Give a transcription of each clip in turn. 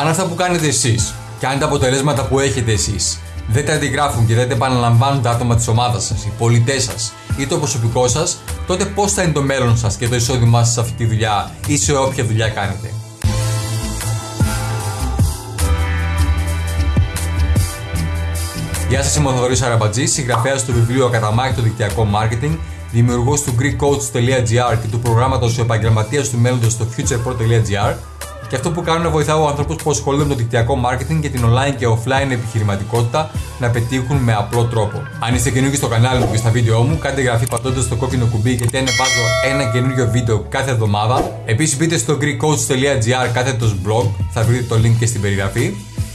Αν αυτά που κάνετε εσείς και αν τα αποτελέσματα που έχετε εσείς δεν τα αντιγράφουν και δεν τα επαναλαμβάνουν τα άτομα της ομάδας σας, οι πολιτές σας ή το προσωπικό σας, τότε πώς θα είναι το μέλλον σας και το εισόδημά σας σε αυτή τη δουλειά ή σε όποια δουλειά κάνετε; Γεια σας, είμαι ο Θοδωρής Αραμπατζή, συγγραφέας του βιβλίου Ακαταμάχητο Δικτυακό Marketing, δημιουργός του GreekCoach.gr και του προγράμματος Επαγγελματίας του Μέλλοντος στο futurepro.gr και αυτό που κάνω είναι βοηθάω ανθρώπους που ασχολούνται με το δικτυακό marketing και την online και offline επιχειρηματικότητα να πετύχουν με απλό τρόπο. Αν είστε καινούργιοι στο κανάλι μου και στα βίντεο μου, κάντε εγγραφή πατώντας το κόκκινο κουμπί γιατί ανεβάζω ένα καινούργιο βίντεο κάθε εβδομάδα. Επίσης μπείτε στο greekcoach.gr κάθετο blog, θα βρείτε το link και στην περιγραφή,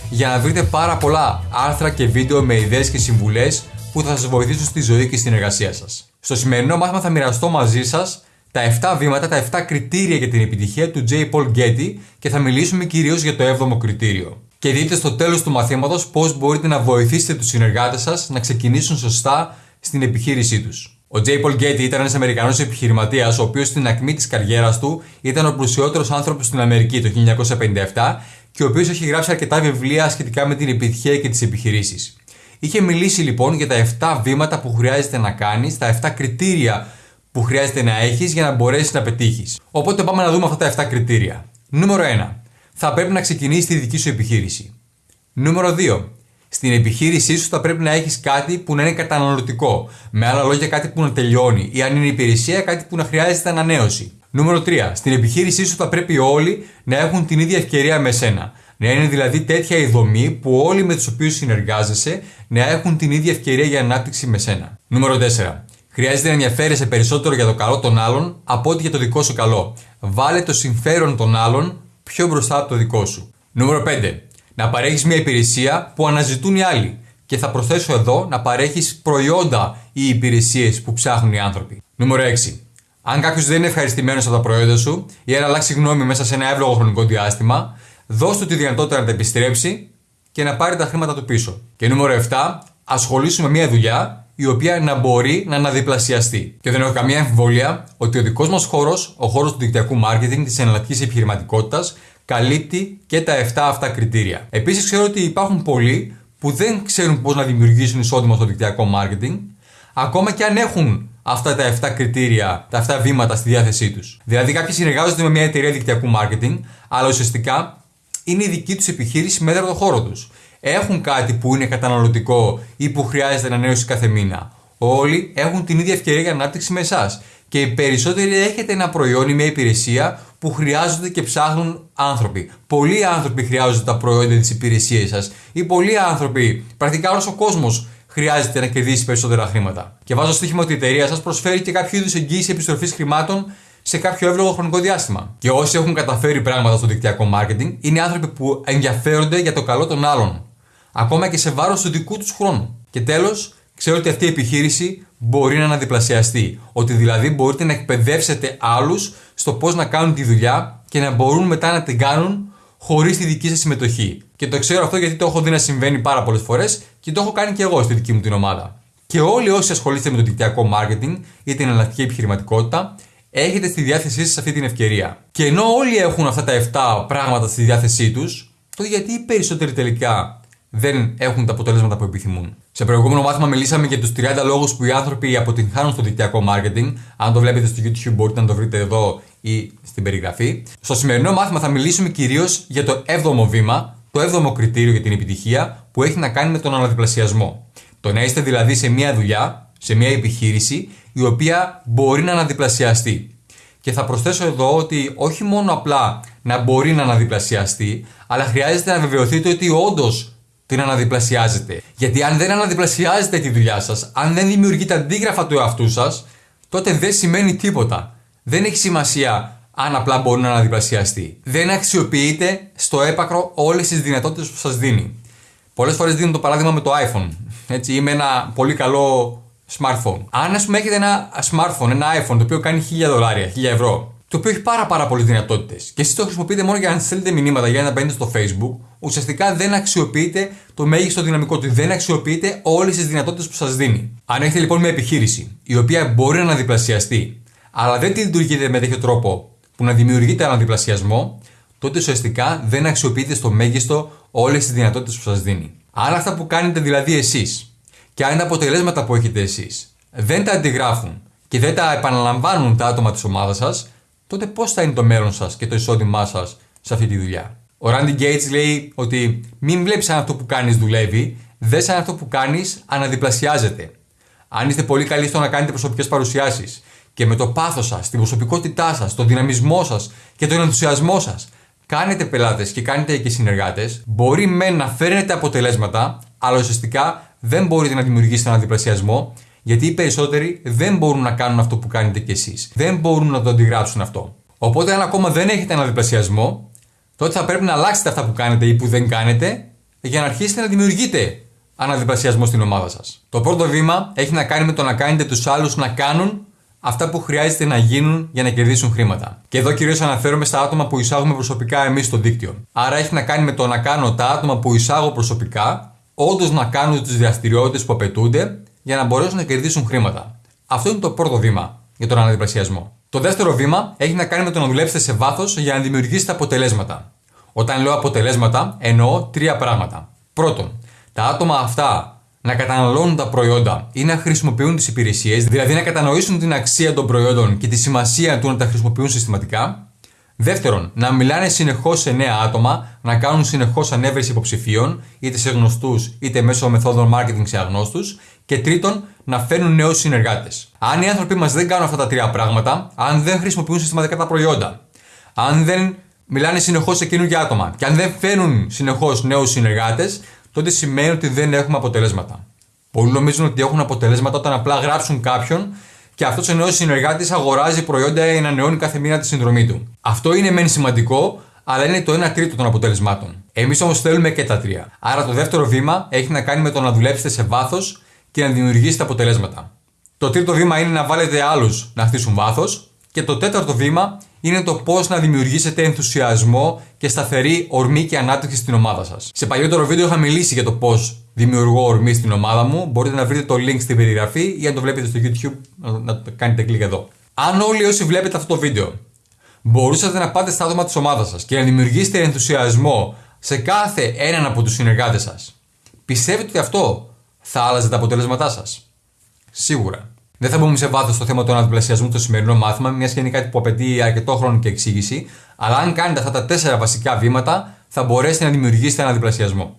για να βρείτε πάρα πολλά άρθρα και βίντεο με ιδέες και συμβουλές που θα σας βοηθήσουν στη ζωή και στην εργασία σας. Στο σημερινό μάθημα θα μοιραστώ μαζί σας τα 7 βήματα, τα 7 κριτήρια για την επιτυχία του J. Paul Getty και θα μιλήσουμε κυρίως για το 7ο κριτήριο. Και δείτε στο τέλος του μαθήματος πώς μπορείτε να βοηθήσετε τους συνεργάτες σας να ξεκινήσουν σωστά στην επιχείρησή τους. Ο J. Paul Getty ήταν ένας Αμερικανός επιχειρηματίας, ο οποίος στην ακμή της καριέρας του ήταν ο πλουσιότερος άνθρωπος στην Αμερική το 1957 και ο οποίος έχει γράψει αρκετά βιβλία σχετικά με την επιτυχία και τις επιχειρήσεις. Είχε μιλήσει λοιπόν για τα 7 βήματα που χρειάζεται να κάνεις, τα 7 κριτήρια που χρειάζεται να έχεις για να μπορέσεις να πετύχεις. Οπότε πάμε να δούμε αυτά τα 7 κριτήρια. Νούμερο 1. Θα πρέπει να ξεκινήσεις τη δική σου επιχείρηση. Νούμερο 2. Στην επιχείρησή σου θα πρέπει να έχεις κάτι που να είναι καταναλωτικό. Με άλλα λόγια, κάτι που να τελειώνει. Ή αν είναι υπηρεσία, κάτι που να χρειάζεται ανανέωση. Νούμερο 3. Στην επιχείρησή σου θα πρέπει όλοι να έχουν την ίδια ευκαιρία με σένα. Να είναι δηλαδή τέτοια η δομή που όλοι με τους οποίους συνεργάζεσαι να έχουν την ίδια ευκαιρία για ανάπτυξη με σένα. Νούμερο 4. Χρειάζεται να ενδιαφέρεσαι περισσότερο για το καλό των άλλων από ότι για το δικό σου καλό. Βάλε το συμφέρον των άλλων πιο μπροστά από το δικό σου. Νούμερο 5. Να παρέχεις μια υπηρεσία που αναζητούν οι άλλοι. Και θα προσθέσω εδώ να παρέχεις προϊόντα ή υπηρεσίες που ψάχνουν οι άνθρωποι. Νούμερο 6. Αν κάποιος δεν είναι ευχαριστημένος από τα προϊόντα σου ή αν αλλάξει γνώμη μέσα σε ένα εύλογο χρονικό διάστημα, δώσ' του τη δυνατότητα να τα επιστρέψει και να πάρει τα χρήματα του πίσω. Και νούμερο 7. Ασχολήσουμε μια δουλειά η οποία να μπορεί να αναδιπλασιαστεί. Και δεν έχω καμία αμφιβολία ότι ο δικός μας χώρος, ο χώρος του δικτυακού marketing, της εναλλακτικής επιχειρηματικότητας, καλύπτει και τα 7 αυτά κριτήρια. Επίσης, ξέρω ότι υπάρχουν πολλοί που δεν ξέρουν πώς να δημιουργήσουν εισόδημα στο δικτυακό marketing, ακόμα και αν έχουν αυτά τα 7 κριτήρια, τα 7 βήματα στη διάθεσή τους. Δηλαδή, κάποιοι συνεργάζονται με μια εταιρεία δικτυακού marketing, αλλά ουσιαστικά είναι η δική τους επιχείρηση μέσα το χώρο τους έχουν κάτι που είναι καταναλωτικό ή που χρειάζεται ανανέωση κάθε μήνα. Όλοι έχουν την ίδια ευκαιρία για ανάπτυξη με εσάς. Και οι περισσότεροι έχετε ένα προϊόν ή μια υπηρεσία που χρειάζονται και ψάχνουν άνθρωποι. Πολλοί άνθρωποι χρειάζονται τα προϊόντα της υπηρεσίας σας ή πολλοί άνθρωποι, πρακτικά όλος ο κόσμος, χρειάζεται να κερδίσει περισσότερα χρήματα. Και βάζω στοίχημα ότι η εταιρεία σας προσφέρει και κάποιο είδους εγγύηση επιστροφής χρημάτων σε κάποιο εύλογο χρονικό διάστημα. Και όσοι έχουν καταφέρει πράγματα στο δικτυακό marketing είναι άνθρωποι που ενδιαφέρονται για το καλό των άλλων ακόμα και σε βάρος του δικού τους χρόνου. Και τέλος, ξέρω ότι αυτή η επιχείρηση μπορεί να αναδιπλασιαστεί. Ότι δηλαδή μπορείτε να εκπαιδεύσετε άλλους στο πώς να κάνουν τη δουλειά και να μπορούν μετά να την κάνουν χωρίς τη δική σας συμμετοχή. Και το ξέρω αυτό γιατί το έχω δει να συμβαίνει πάρα πολλές φορές και το έχω κάνει και εγώ στη δική μου την ομάδα. Και όλοι όσοι ασχολείστε με το δικτυακό marketing ή την εναλλακτική επιχειρηματικότητα, έχετε στη διάθεσή σας αυτή την ευκαιρία. Και ενώ όλοι έχουν αυτά τα 7 πράγματα στη διάθεσή τους, το γιατί οι περισσότεροι τελικά δεν έχουν τα αποτελέσματα που επιθυμούν. Σε προηγούμενο μάθημα μιλήσαμε για τους 30 λόγους που οι άνθρωποι αποτυγχάνουν στο δικτυακό marketing. Αν το βλέπετε στο YouTube, μπορείτε να το βρείτε εδώ ή στην περιγραφή. Στο σημερινό μάθημα θα μιλήσουμε κυρίως για το 7ο βήμα, το 7ο κριτήριο για την επιτυχία που έχει να κάνει με τον αναδιπλασιασμό. Το να είστε δηλαδή σε μια δουλειά, σε μια επιχείρηση, η οποία μπορεί να αναδιπλασιαστεί. Και θα προσθέσω εδώ ότι όχι μόνο απλά να μπορεί να αναδιπλασιαστεί, αλλά χρειάζεται να βεβαιωθείτε ότι όντως την αναδιπλασιάζετε. Γιατί αν δεν αναδιπλασιάζετε τη δουλειά σας, αν δεν δημιουργείτε αντίγραφα του εαυτού σας, τότε δεν σημαίνει τίποτα. Δεν έχει σημασία αν απλά μπορεί να αναδιπλασιαστεί. Δεν αξιοποιείτε στο έπακρο όλες τις δυνατότητες που σας δίνει. Πολλές φορές δίνω το παράδειγμα με το iPhone. Έτσι, είμαι ένα πολύ καλό smartphone. Αν ας πούμε έχετε ένα smartphone, ένα iPhone το οποίο κάνει 1000 δολάρια, 1000 ευρώ, το οποίο έχει πάρα, πάρα πολλές δυνατότητες. Και εσείς το χρησιμοποιείτε μόνο για να στέλνετε μηνύματα, για να μπαίνετε στο Facebook, ουσιαστικά δεν αξιοποιείτε το μέγιστο δυναμικό του. Δεν αξιοποιείτε όλες τις δυνατότητες που σας δίνει. Αν έχετε λοιπόν μια επιχείρηση η οποία μπορεί να αναδιπλασιαστεί, αλλά δεν τη λειτουργείτε με τέτοιο τρόπο που να δημιουργείτε αναδιπλασιασμό, τότε ουσιαστικά δεν αξιοποιείτε στο μέγιστο όλες τις δυνατότητες που σας δίνει. Αν αυτά που κάνετε δηλαδή εσείς και αν τα αποτελέσματα που έχετε εσείς δεν τα αντιγράφουν και δεν τα επαναλαμβάνουν τα άτομα της ομάδας σας, τότε πώς θα είναι το μέλλον σας και το εισόδημά σας σε αυτή τη δουλειά; Ο Randy Gates λέει ότι μην βλέπεις αν αυτό που κάνεις δουλεύει, δες αν αυτό που κάνεις αναδιπλασιάζεται. Αν είστε πολύ καλοί στο να κάνετε προσωπικές παρουσιάσεις και με το πάθος σας, την προσωπικότητά σας, τον δυναμισμό σας και τον ενθουσιασμό σας κάνετε πελάτες και κάνετε και συνεργάτες, μπορεί με να φέρνετε αποτελέσματα, αλλά ουσιαστικά δεν μπορείτε να δημιουργήσετε έναν διπλασιασμό, γιατί οι περισσότεροι δεν μπορούν να κάνουν αυτό που κάνετε κι εσείς. Δεν μπορούν να το αντιγράψουν αυτό. Οπότε, αν ακόμα δεν έχετε έναν διπλασιασμό, τότε θα πρέπει να αλλάξετε αυτά που κάνετε ή που δεν κάνετε για να αρχίσετε να δημιουργείτε αναδιπλασιασμό στην ομάδα σας. Το πρώτο βήμα έχει να κάνει με το να κάνετε τους άλλους να κάνουν αυτά που χρειάζεται να γίνουν για να κερδίσουν χρήματα. Και εδώ κυρίως αναφέρομαι στα άτομα που εισάγουμε προσωπικά εμείς στο δίκτυο. Άρα έχει να κάνει με το να κάνω τα άτομα που εισάγω προσωπικά όντως να κάνουν τις δραστηριότητες που απαιτούνται για να μπορέσουν να κερδίσουν χρήματα. Αυτό είναι το πρώτο βήμα για τον αναδιπλασιασμό. Το δεύτερο βήμα έχει να κάνει με το να δουλέψετε σε βάθος για να δημιουργήσετε αποτελέσματα. Όταν λέω αποτελέσματα, εννοώ τρία πράγματα. Πρώτον, τα άτομα αυτά να καταναλώνουν τα προϊόντα ή να χρησιμοποιούν τις υπηρεσίες, δηλαδή να κατανοήσουν την αξία των προϊόντων και τη σημασία του να τα χρησιμοποιούν συστηματικά. Δεύτερον, να μιλάνε συνεχώς σε νέα άτομα, να κάνουν συνεχώς ανέβρεση υποψηφίων, είτε σε γνωστούς είτε μέσω μεθόδων marketing σε αγνώστους. Και τρίτον, να φέρνουν νέους συνεργάτες. Αν οι άνθρωποι μας δεν κάνουν αυτά τα τρία πράγματα, αν δεν χρησιμοποιούν συστηματικά τα προϊόντα, αν δεν μιλάνε συνεχώς σε καινούργια άτομα και αν δεν φέρνουν συνεχώς νέους συνεργάτες, τότε σημαίνει ότι δεν έχουμε αποτελέσματα. Πολλοί νομίζουν ότι έχουν αποτελέσματα όταν απλά γράψουν κάποιον και αυτός ο νέος συνεργάτης αγοράζει προϊόντα ή ανανεώνει κάθε μήνα τη συνδρομή του. Αυτό είναι μεν σημαντικό, αλλά είναι το 1 τρίτο των αποτελεσμάτων. Εμείς όμως θέλουμε και τα τρία. Άρα το δεύτερο βήμα έχει να κάνει με το να δουλέψετε σε βάθος και να δημιουργήσετε αποτελέσματα. Το τρίτο βήμα είναι να βάλετε άλλους να χτίσουν βάθος. Και το τέταρτο βήμα είναι το πώς να δημιουργήσετε ενθουσιασμό και σταθερή ορμή και ανάπτυξη στην ομάδα σας. Σε παλιότερο βίντεο είχα μιλήσει για το πώς δημιουργώ ορμή στην ομάδα μου. Μπορείτε να βρείτε το link στην περιγραφή ή αν το βλέπετε στο YouTube να το κάνετε κλικ εδώ. Αν όλοι όσοι βλέπετε αυτό το βίντεο μπορούσατε να πάτε στα άτομα της ομάδας σας και να δημιουργήσετε ενθουσιασμό σε κάθε έναν από τους συνεργάτες σας, πιστεύετε ότι αυτό θα άλλαζε τα αποτελέσματά σας. Σίγουρα. Δεν θα μπούμε σε βάθος στο θέμα του αναδιπλασιασμού στο σημερινό μάθημα, μιας και είναι κάτι που απαιτεί αρκετό χρόνο και εξήγηση. Αλλά αν κάνετε αυτά τα τέσσερα βασικά βήματα, θα μπορέσετε να δημιουργήσετε ένα διπλασιασμό.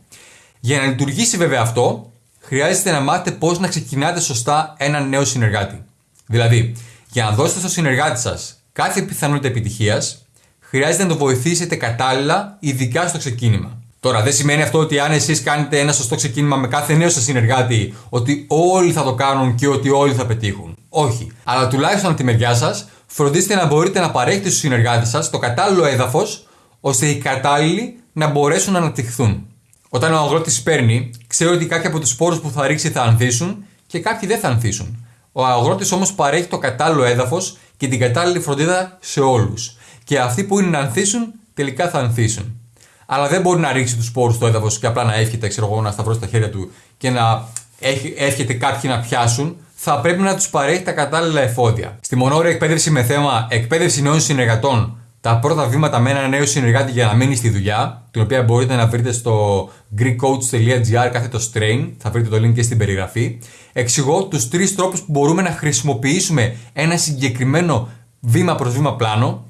Για να λειτουργήσει βέβαια αυτό, χρειάζεται να μάθετε πώς να ξεκινάτε σωστά έναν νέο συνεργάτη. Δηλαδή, για να δώσετε στο συνεργάτη σας κάθε πιθανότητα επιτυχίας, χρειάζεται να το βοηθήσετε κατάλληλα, ειδικά στο ξεκίνημα. Τώρα, δεν σημαίνει αυτό ότι αν εσείς κάνετε ένα σωστό ξεκίνημα με κάθε νέο σας συνεργάτη, ότι όλοι θα το κάνουν και ότι όλοι θα πετύχουν. Όχι. Αλλά τουλάχιστον από τη μεριά σας, φροντίστε να μπορείτε να παρέχετε στους συνεργάτες σας το κατάλληλο έδαφος, ώστε οι κατάλληλοι να μπορέσουν να αναπτυχθούν. Όταν ο αγρότης παίρνει, ξέρει ότι κάποιοι από τους σπόρους που θα ρίξει θα ανθίσουν και κάποιοι δεν θα ανθίσουν. Ο αγρότης όμως παρέχει το κατάλληλο έδαφος και την κατάλληλη φροντίδα σε όλους. Και αυτοί που είναι να ανθίσουν, τελικά θα ανθίσουν αλλά δεν μπορεί να ρίξει τους σπόρους στο έδαφος και απλά να εύχεται, ξέρω εγώ, να σταυρώσει τα χέρια του και να εύχεται κάποιοι να πιάσουν. Θα πρέπει να τους παρέχει τα κατάλληλα εφόδια. Στη μονόρια εκπαίδευση με θέμα εκπαίδευση νέων συνεργατών, τα πρώτα βήματα με ένα νέο συνεργάτη για να μείνει στη δουλειά, την οποία μπορείτε να βρείτε στο greekcoach.gr κάθετος strain, θα βρείτε το link και στην περιγραφή. Εξηγώ τους τρεις τρόπους που μπορούμε να χρησιμοποιήσουμε ένα συγκεκριμένο βήμα προς βήμα πλάνο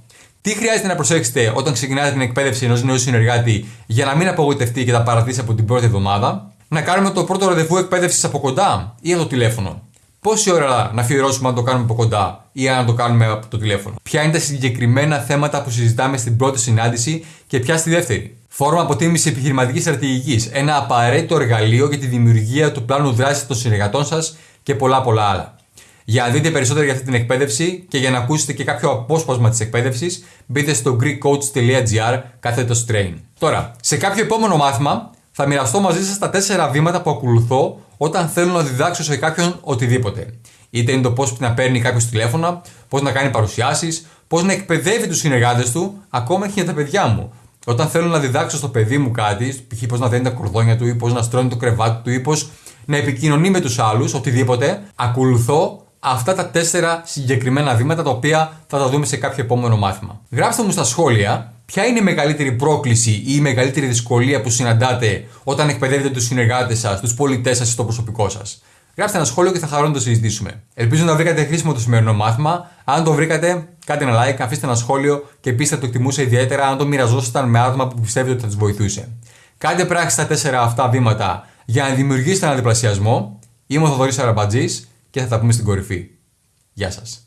τι χρειάζεται να προσέξετε όταν ξεκινάτε την εκπαίδευση ενός νέου συνεργάτη για να μην απογοητευτεί και τα παρατήσει από την πρώτη εβδομάδα; Να κάνουμε το πρώτο ραντεβού εκπαίδευσης από κοντά ή από το τηλέφωνο; Πόση ώρα να αφιερώσουμε αν το κάνουμε από κοντά ή αν το κάνουμε από το τηλέφωνο; Ποια είναι τα συγκεκριμένα θέματα που συζητάμε στην πρώτη συνάντηση και ποια στη δεύτερη; Φόρμα αποτίμηση επιχειρηματικής στρατηγικής. Ένα απαραίτητο εργαλείο για τη δημιουργία του πλάνου δράσης των συνεργατών σας και πολλά πολλά άλλα. Για να δείτε περισσότερο για αυτή την εκπαίδευση και για να ακούσετε και κάποιο απόσπασμα της εκπαίδευσης, μπείτε στο greekcoach.gr κάθετος train. Τώρα, σε κάποιο επόμενο μάθημα θα μοιραστώ μαζί σας τα τέσσερα βήματα που ακολουθώ όταν θέλω να διδάξω σε κάποιον οτιδήποτε. Είτε είναι το πώς να παίρνει κάποιος τηλέφωνα, πώς να κάνει παρουσιάσεις, πώς να εκπαιδεύει τους συνεργάτες του, ακόμα και για τα παιδιά μου. Όταν θέλω να διδάξω στο παιδί μου κάτι, π.χ. πώς να δένει τα κορδόνια του ή πώς να στρώνει το κρεβάτι του ή πώς να επικοινωνεί με τους άλλους, οτιδήποτε, ακολουθώ αυτά τα τέσσερα συγκεκριμένα βήματα τα οποία θα τα δούμε σε κάποιο επόμενο μάθημα. Γράψτε μου στα σχόλια ποια είναι η μεγαλύτερη πρόκληση ή η μεγαλύτερη δυσκολία που συναντάτε όταν εκπαιδεύετε τους συνεργάτες σας, τους πολιτές σας ή το προσωπικό σας. Γράψτε ένα σχόλιο και θα χαρώ να το συζητήσουμε. Ελπίζω να βρήκατε χρήσιμο το σημερινό μάθημα. Αν το βρήκατε, κάντε ένα like, αφήστε ένα σχόλιο και επίση θα το εκτιμούσα ιδιαίτερα αν το μοιραζόσασταν με άτομα που πιστεύετε ότι θα τους βοηθούσε. Κάντε πράξη στα τέσσερα αυτά βήματα για να δημιουργήσετε έναν διπλασιασμό. Είμαι ο Θοδωρής Αραμπατζής και θα τα πούμε στην κορυφή. Γεια σας.